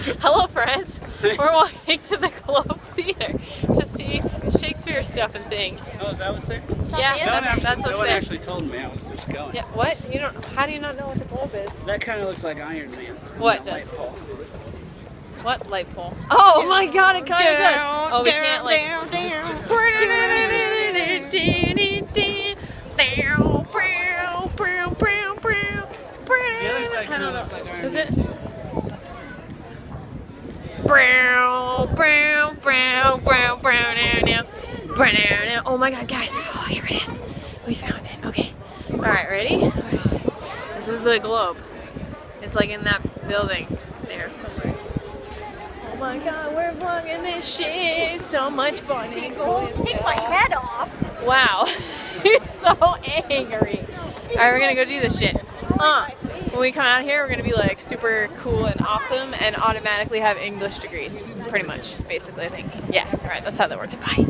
Hello, friends. We're walking to the Globe Theater to see Shakespeare stuff and things. Oh, is that what's there? Yeah, No that's, actually, that's no what's one there. actually told me. I was just going. Yeah, what? You don't? How do you not know what the Globe is? That kind of looks like Iron Man. What does? light. What light pole? Oh my God! It kind of does. Oh, we can't like. The other side kind of looks like Iron Is Man. it? Brown, brown, brown, brown, brown, brown, now. Oh my god, guys. Oh, here it is. We found it. Okay. Alright, ready? This is the globe. It's like in that building there somewhere. Oh my god, we're vlogging this shit. So much fun. Seagull, take my head off. Wow. He's so angry. Alright, we're gonna go do this shit. Uh, when we come out here, we're gonna be like super cool and awesome and automatically have English degrees. Pretty much, basically, I think. Yeah, alright, that's how that works. Bye.